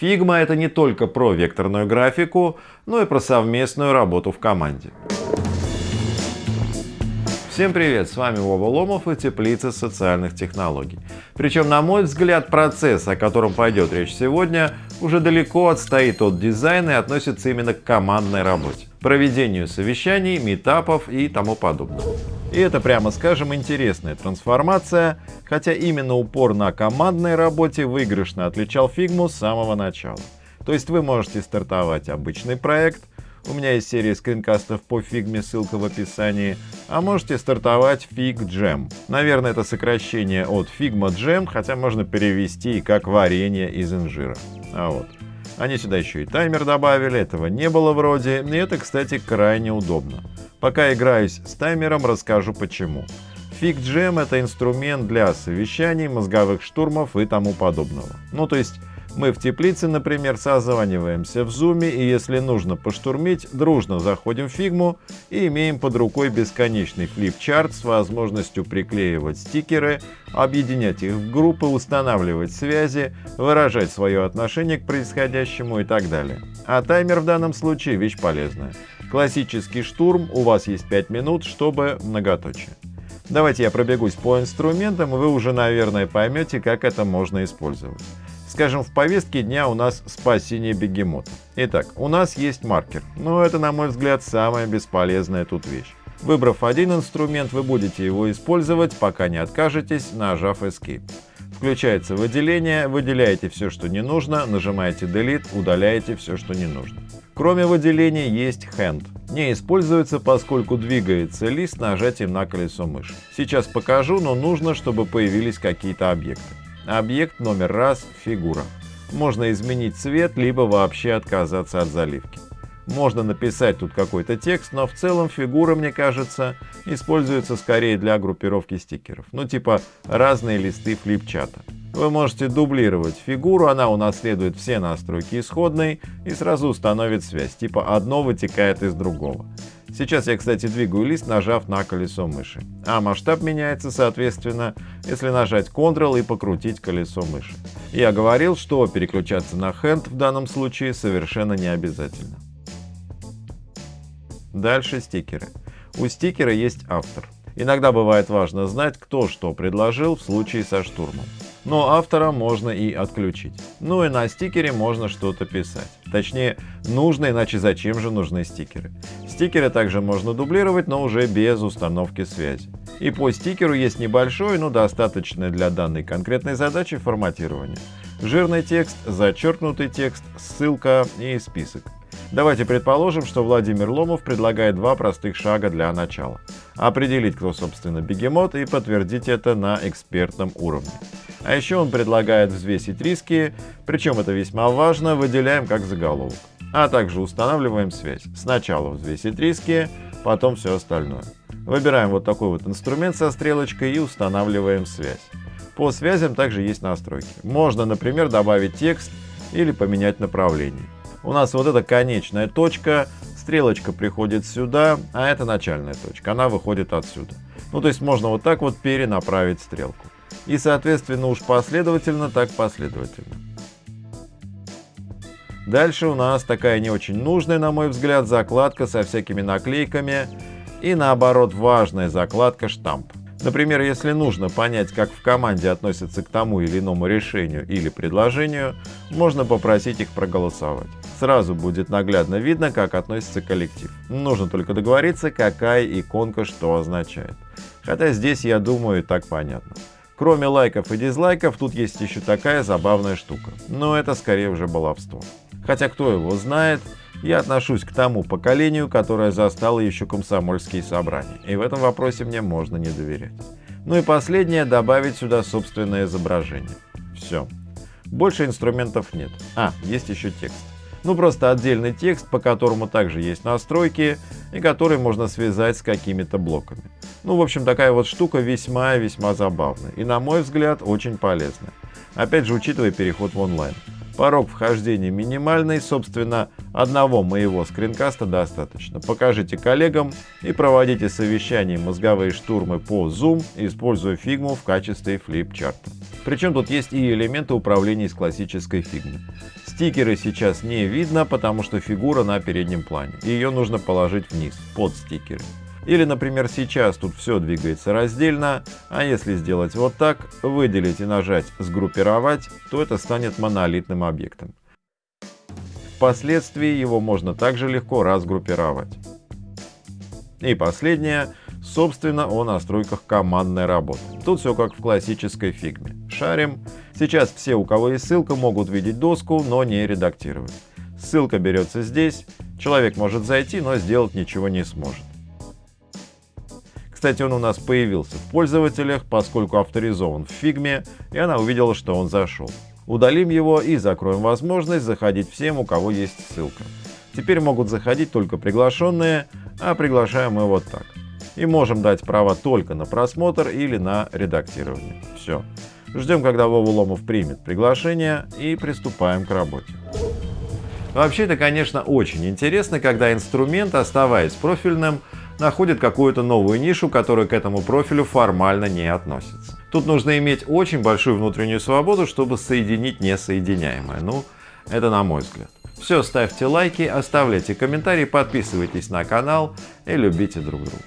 Figma это не только про векторную графику, но и про совместную работу в команде. Всем привет, с вами Вова Ломов и Теплица социальных технологий. Причем, на мой взгляд, процесс, о котором пойдет речь сегодня, уже далеко отстоит от дизайна и относится именно к командной работе, проведению совещаний, метапов и тому подобного. И это, прямо скажем, интересная трансформация, хотя именно упор на командной работе выигрышно отличал фигму с самого начала. То есть вы можете стартовать обычный проект, у меня есть серия скринкастов по фигме, ссылка в описании. А можете стартовать Fig Jam. Наверное, это сокращение от Figma Jam, хотя можно перевести и как варенье из инжира. А вот. Они сюда еще и таймер добавили, этого не было вроде, и это, кстати, крайне удобно. Пока играюсь с таймером, расскажу почему. Fig Jam это инструмент для совещаний, мозговых штурмов и тому подобного. Ну, то есть мы в теплице, например, созваниваемся в зуме и если нужно поштурмить, дружно заходим в фигму и имеем под рукой бесконечный флипчарт с возможностью приклеивать стикеры, объединять их в группы, устанавливать связи, выражать свое отношение к происходящему и так далее. А таймер в данном случае вещь полезная. Классический штурм, у вас есть 5 минут, чтобы многоточие. Давайте я пробегусь по инструментам, и вы уже, наверное, поймете, как это можно использовать. Скажем, в повестке дня у нас спасение бегемота. Итак, у нас есть маркер, но это, на мой взгляд, самая бесполезная тут вещь. Выбрав один инструмент, вы будете его использовать, пока не откажетесь, нажав Escape. Включается выделение, выделяете все, что не нужно, нажимаете Delete, удаляете все, что не нужно. Кроме выделения есть Hand. Не используется, поскольку двигается лист нажатием на колесо мыши. Сейчас покажу, но нужно, чтобы появились какие-то объекты. Объект номер раз – фигура. Можно изменить цвет, либо вообще отказаться от заливки. Можно написать тут какой-то текст, но в целом фигура, мне кажется, используется скорее для группировки стикеров. Ну типа разные листы флипчата. Вы можете дублировать фигуру, она унаследует все настройки исходной и сразу установит связь, типа одно вытекает из другого. Сейчас я, кстати, двигаю лист, нажав на колесо мыши. А масштаб меняется, соответственно, если нажать Ctrl и покрутить колесо мыши. Я говорил, что переключаться на Hand в данном случае совершенно не обязательно. Дальше стикеры. У стикера есть автор. Иногда бывает важно знать, кто что предложил в случае со штурмом но автора можно и отключить. Ну и на стикере можно что-то писать. Точнее, нужно, иначе зачем же нужны стикеры. Стикеры также можно дублировать, но уже без установки связи. И по стикеру есть небольшое, но достаточное для данной конкретной задачи форматирование. Жирный текст, зачеркнутый текст, ссылка и список. Давайте предположим, что Владимир Ломов предлагает два простых шага для начала. Определить, кто собственно бегемот и подтвердить это на экспертном уровне. А еще он предлагает взвесить риски, причем это весьма важно, выделяем как заголовок. А также устанавливаем связь. Сначала взвесить риски, потом все остальное. Выбираем вот такой вот инструмент со стрелочкой и устанавливаем связь. По связям также есть настройки. Можно, например, добавить текст или поменять направление. У нас вот эта конечная точка, стрелочка приходит сюда, а это начальная точка, она выходит отсюда. Ну то есть можно вот так вот перенаправить стрелку. И соответственно уж последовательно, так последовательно. Дальше у нас такая не очень нужная, на мой взгляд, закладка со всякими наклейками и наоборот важная закладка штамп. Например, если нужно понять, как в команде относятся к тому или иному решению или предложению, можно попросить их проголосовать. Сразу будет наглядно видно, как относится коллектив. Нужно только договориться, какая иконка что означает. Хотя здесь, я думаю, так понятно. Кроме лайков и дизлайков, тут есть еще такая забавная штука. Но это скорее уже баловство. Хотя кто его знает, я отношусь к тому поколению, которое застало еще комсомольские собрания. И в этом вопросе мне можно не доверять. Ну и последнее, добавить сюда собственное изображение. Все. Больше инструментов нет. А, есть еще текст. Ну просто отдельный текст, по которому также есть настройки и который можно связать с какими-то блоками. Ну в общем такая вот штука весьма-весьма забавная и на мой взгляд очень полезная. Опять же учитывая переход в онлайн. Порог вхождения минимальный, собственно, одного моего скринкаста достаточно. Покажите коллегам и проводите совещания мозговые штурмы по Zoom, используя фигму в качестве флипчарта. Причем тут есть и элементы управления из классической фигмы. Стикеры сейчас не видно, потому что фигура на переднем плане. Ее нужно положить вниз, под стикеры. Или, например, сейчас тут все двигается раздельно, а если сделать вот так, выделить и нажать «Сгруппировать», то это станет монолитным объектом. Впоследствии его можно также легко разгруппировать. И последнее, собственно, о настройках командной работы. Тут все как в классической фигме. Шарим. Сейчас все, у кого есть ссылка, могут видеть доску, но не редактировать. Ссылка берется здесь, человек может зайти, но сделать ничего не сможет. Кстати, он у нас появился в пользователях, поскольку авторизован в фигме, и она увидела, что он зашел. Удалим его и закроем возможность заходить всем, у кого есть ссылка. Теперь могут заходить только приглашенные, а приглашаем мы вот так. И можем дать право только на просмотр или на редактирование. Все. Ждем, когда Вова Ломов примет приглашение и приступаем к работе. Вообще это, конечно, очень интересно, когда инструмент, оставаясь профильным, находит какую-то новую нишу, которая к этому профилю формально не относится. Тут нужно иметь очень большую внутреннюю свободу, чтобы соединить несоединяемое. Ну, это на мой взгляд. Все, ставьте лайки, оставляйте комментарии, подписывайтесь на канал и любите друг друга.